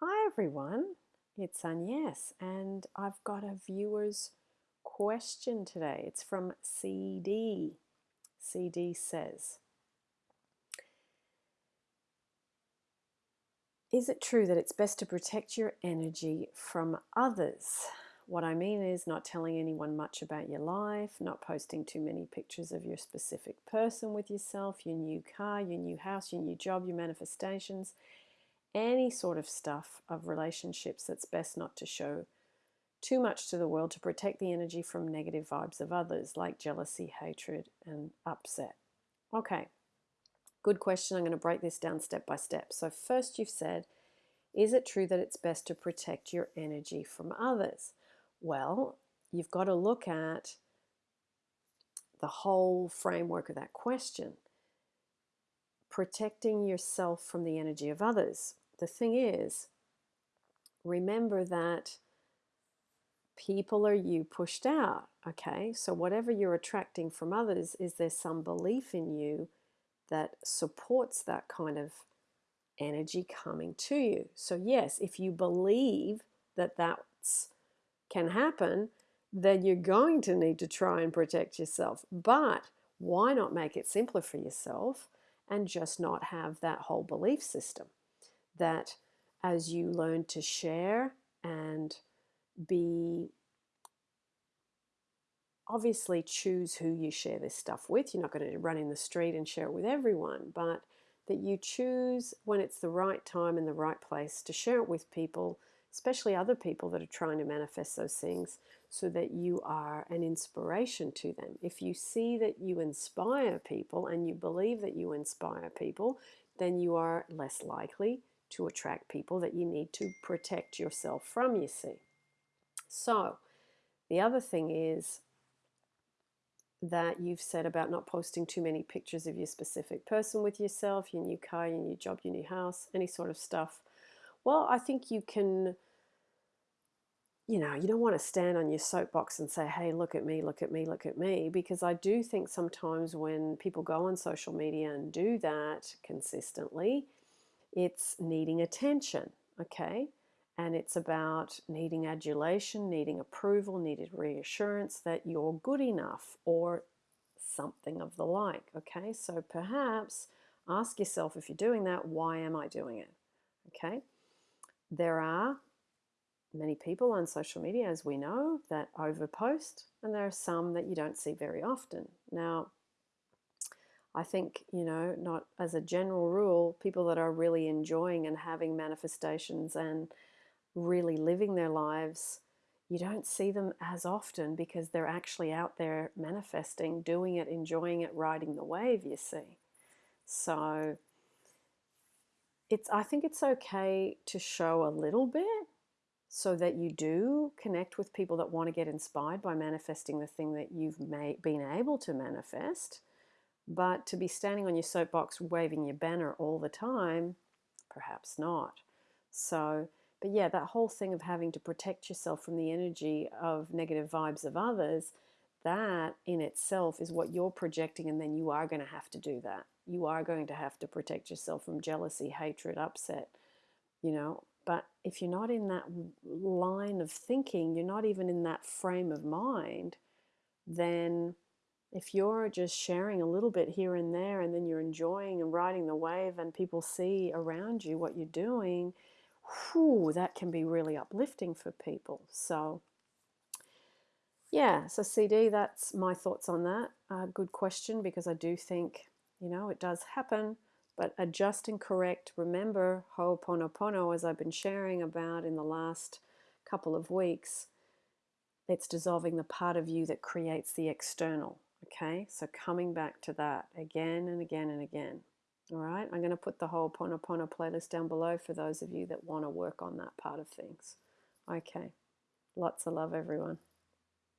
Hi everyone, it's Agnes and I've got a viewer's question today. It's from CD. CD says, Is it true that it's best to protect your energy from others? What I mean is not telling anyone much about your life, not posting too many pictures of your specific person with yourself, your new car, your new house, your new job, your manifestations, any sort of stuff of relationships that's best not to show too much to the world to protect the energy from negative vibes of others like jealousy, hatred, and upset. Okay, good question. I'm going to break this down step by step. So, first, you've said, is it true that it's best to protect your energy from others? Well, you've got to look at the whole framework of that question. Protecting yourself from the energy of others the thing is, remember that people are you pushed out. Okay, so whatever you're attracting from others, is there some belief in you that supports that kind of energy coming to you? So, yes, if you believe that that can happen, then you're going to need to try and protect yourself. But why not make it simpler for yourself and just not have that whole belief system? That as you learn to share and be obviously choose who you share this stuff with. You're not going to run in the street and share it with everyone, but that you choose when it's the right time and the right place to share it with people, especially other people that are trying to manifest those things, so that you are an inspiration to them. If you see that you inspire people and you believe that you inspire people, then you are less likely to attract people that you need to protect yourself from, you see. So, the other thing is that you've said about not posting too many pictures of your specific person with yourself, your new car, your new job, your new house, any sort of stuff. Well, I think you can, you know, you don't want to stand on your soapbox and say, hey, look at me, look at me, look at me, because I do think sometimes when people go on social media and do that consistently, it's needing attention, okay? And it's about needing adulation, needing approval, needed reassurance that you're good enough or something of the like, okay? So perhaps ask yourself if you're doing that, why am I doing it? Okay? There are many people on social media, as we know, that overpost, and there are some that you don't see very often. Now, I think, you know, not as a general rule, people that are really enjoying and having manifestations and really living their lives, you don't see them as often because they're actually out there manifesting, doing it, enjoying it, riding the wave, you see. So it's I think it's okay to show a little bit so that you do connect with people that want to get inspired by manifesting the thing that you've been able to manifest but to be standing on your soapbox waving your banner all the time, perhaps not. So, but yeah, that whole thing of having to protect yourself from the energy of negative vibes of others, that in itself is what you're projecting, and then you are going to have to do that. You are going to have to protect yourself from jealousy, hatred, upset, you know. But if you're not in that line of thinking, you're not even in that frame of mind, then if you're just sharing a little bit here and there and then you're enjoying and riding the wave and people see around you what you're doing, whew, that can be really uplifting for people. So, yeah, so CD, that's my thoughts on that. Uh, good question because I do think, you know, it does happen, but adjust and correct. Remember Ho'oponopono, as I've been sharing about in the last couple of weeks, it's dissolving the part of you that creates the external. Okay, so coming back to that again and again and again. All right, I'm going to put the Ho'oponopono playlist down below for those of you that want to work on that part of things. Okay, lots of love, everyone.